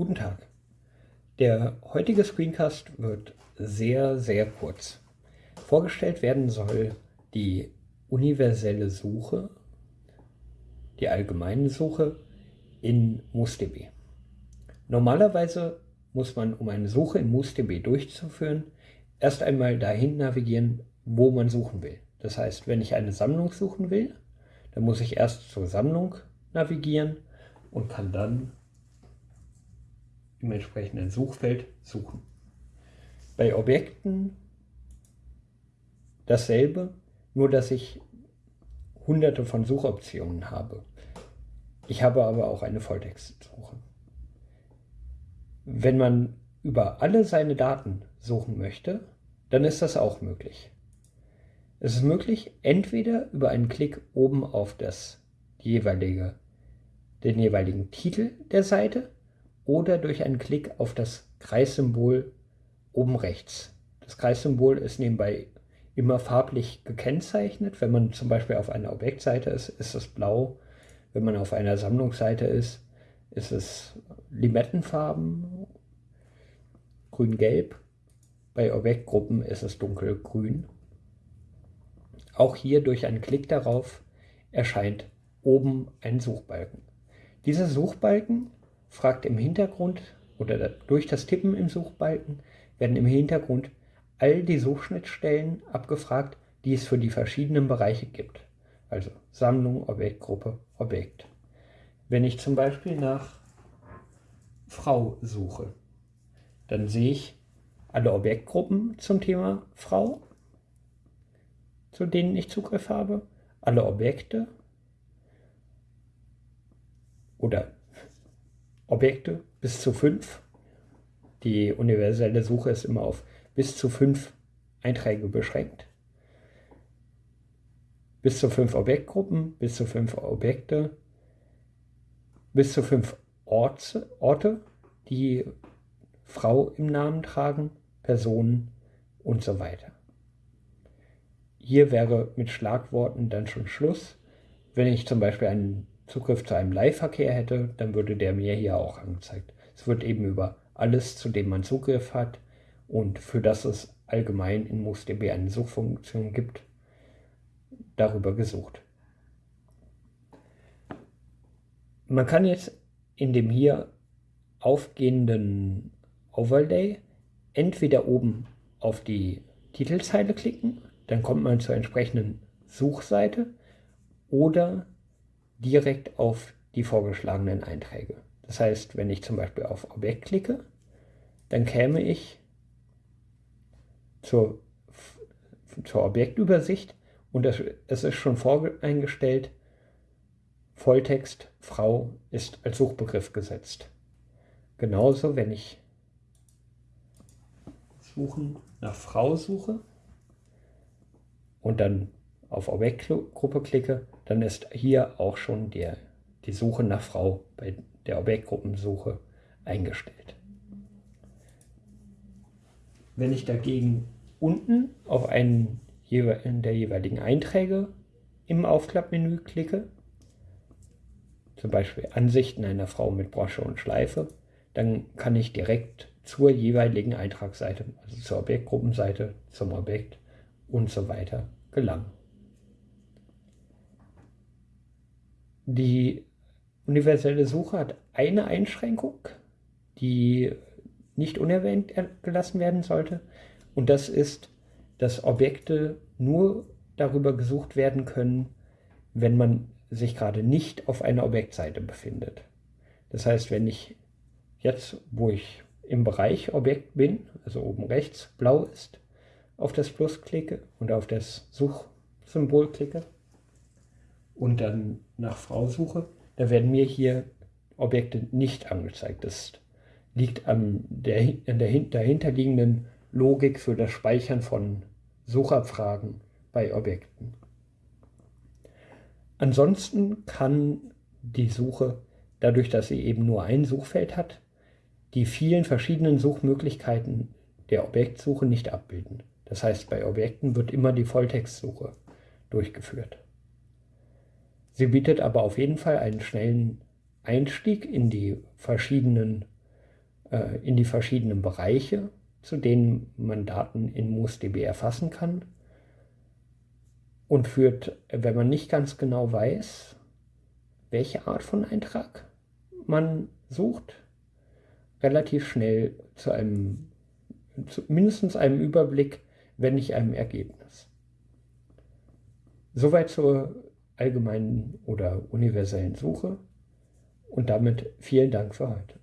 Guten Tag. Der heutige Screencast wird sehr, sehr kurz. Vorgestellt werden soll die universelle Suche, die allgemeine Suche in MussDB. Normalerweise muss man, um eine Suche in MussDB durchzuführen, erst einmal dahin navigieren, wo man suchen will. Das heißt, wenn ich eine Sammlung suchen will, dann muss ich erst zur Sammlung navigieren und kann dann im entsprechenden Suchfeld suchen. Bei Objekten dasselbe, nur dass ich hunderte von Suchoptionen habe. Ich habe aber auch eine Volltextsuche. Wenn man über alle seine Daten suchen möchte, dann ist das auch möglich. Es ist möglich, entweder über einen Klick oben auf das jeweilige, den jeweiligen Titel der Seite oder durch einen Klick auf das Kreissymbol oben rechts. Das Kreissymbol ist nebenbei immer farblich gekennzeichnet. Wenn man zum Beispiel auf einer Objektseite ist, ist es blau. Wenn man auf einer Sammlungsseite ist, ist es Limettenfarben, grün-gelb. Bei Objektgruppen ist es dunkelgrün. Auch hier durch einen Klick darauf erscheint oben ein Suchbalken. Dieser Suchbalken fragt im Hintergrund oder durch das Tippen im Suchbalken werden im Hintergrund all die Suchschnittstellen abgefragt, die es für die verschiedenen Bereiche gibt. Also Sammlung, Objektgruppe, Objekt. Wenn ich zum Beispiel nach Frau suche, dann sehe ich alle Objektgruppen zum Thema Frau, zu denen ich Zugriff habe, alle Objekte oder Objekte bis zu fünf. Die universelle Suche ist immer auf bis zu fünf Einträge beschränkt. Bis zu fünf Objektgruppen, bis zu fünf Objekte, bis zu fünf Orte, Orte die Frau im Namen tragen, Personen und so weiter. Hier wäre mit Schlagworten dann schon Schluss. Wenn ich zum Beispiel einen Zugriff zu einem Leihverkehr hätte, dann würde der mir hier auch angezeigt. Es wird eben über alles, zu dem man Zugriff hat und für das es allgemein in MussDB eine Suchfunktion gibt, darüber gesucht. Man kann jetzt in dem hier aufgehenden Overlay entweder oben auf die Titelzeile klicken, dann kommt man zur entsprechenden Suchseite oder direkt auf die vorgeschlagenen Einträge. Das heißt, wenn ich zum Beispiel auf Objekt klicke, dann käme ich zur, zur Objektübersicht und das, es ist schon voreingestellt, Volltext Frau ist als Suchbegriff gesetzt. Genauso, wenn ich suchen nach Frau suche und dann auf Objektgruppe klicke, dann ist hier auch schon der, die Suche nach Frau bei der Objektgruppensuche eingestellt. Wenn ich dagegen unten auf einen der jeweiligen Einträge im Aufklappmenü klicke, zum Beispiel Ansichten einer Frau mit Brosche und Schleife, dann kann ich direkt zur jeweiligen Eintragsseite, also zur Objektgruppenseite, zum Objekt und so weiter gelangen. Die universelle Suche hat eine Einschränkung, die nicht unerwähnt gelassen werden sollte. Und das ist, dass Objekte nur darüber gesucht werden können, wenn man sich gerade nicht auf einer Objektseite befindet. Das heißt, wenn ich jetzt, wo ich im Bereich Objekt bin, also oben rechts blau ist, auf das Plus klicke und auf das Suchsymbol klicke, und dann nach Frau suche, da werden mir hier Objekte nicht angezeigt. Das liegt an der, an der dahinterliegenden Logik für das Speichern von Suchabfragen bei Objekten. Ansonsten kann die Suche, dadurch, dass sie eben nur ein Suchfeld hat, die vielen verschiedenen Suchmöglichkeiten der Objektsuche nicht abbilden. Das heißt, bei Objekten wird immer die Volltextsuche durchgeführt. Sie bietet aber auf jeden Fall einen schnellen Einstieg in die verschiedenen äh, in die verschiedenen Bereiche, zu denen man Daten in MoosDB erfassen kann und führt, wenn man nicht ganz genau weiß, welche Art von Eintrag man sucht, relativ schnell zu einem, zu mindestens einem Überblick, wenn nicht einem Ergebnis. Soweit zur allgemeinen oder universellen Suche und damit vielen Dank für heute.